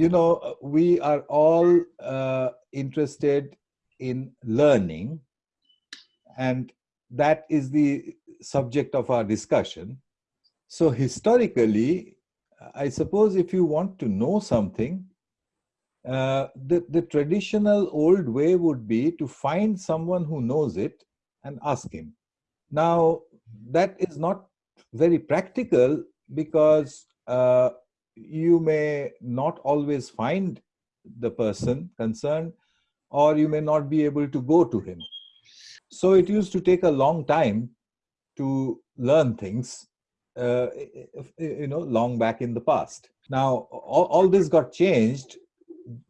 you know, we are all uh, interested in learning, and that is the subject of our discussion. So, historically, I suppose if you want to know something, uh, the, the traditional old way would be to find someone who knows it and ask him. Now, that is not very practical because uh, you may not always find the person concerned or you may not be able to go to him. So it used to take a long time to learn things, uh, you know, long back in the past. Now, all, all this got changed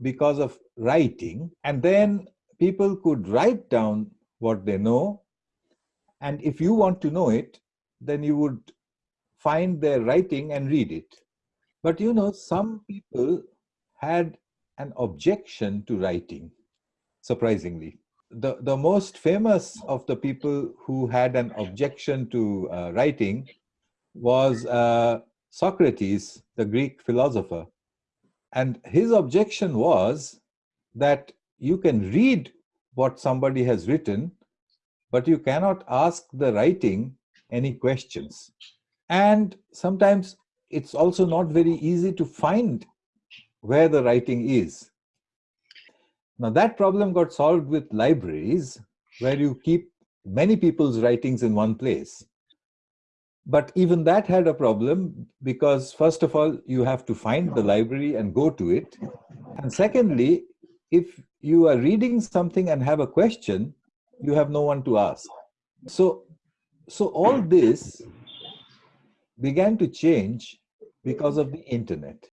because of writing, and then people could write down what they know. And if you want to know it, then you would find their writing and read it. But you know, some people had an objection to writing, surprisingly. The, the most famous of the people who had an objection to uh, writing was uh, Socrates, the Greek philosopher. And his objection was that you can read what somebody has written, but you cannot ask the writing any questions. And sometimes it's also not very easy to find where the writing is. Now that problem got solved with libraries where you keep many people's writings in one place. But even that had a problem because first of all, you have to find the library and go to it. And secondly, if you are reading something and have a question, you have no one to ask. So, so all this began to change because of the internet.